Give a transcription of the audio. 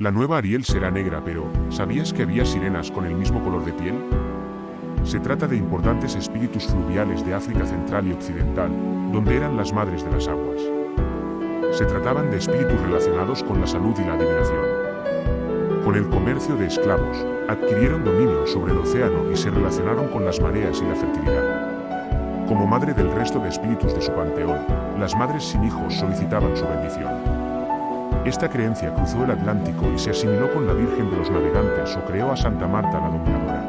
La nueva Ariel será negra, pero ¿sabías que había sirenas con el mismo color de piel? Se trata de importantes espíritus fluviales de África Central y Occidental, donde eran las madres de las aguas. Se trataban de espíritus relacionados con la salud y la adivinación. Con el comercio de esclavos, adquirieron dominio sobre el océano y se relacionaron con las mareas y la fertilidad. Como madre del resto de espíritus de su panteón, las madres sin hijos solicitaban su bendición. Esta creencia cruzó el Atlántico y se asimiló con la Virgen de los Navegantes o creó a Santa Marta la Dominadora.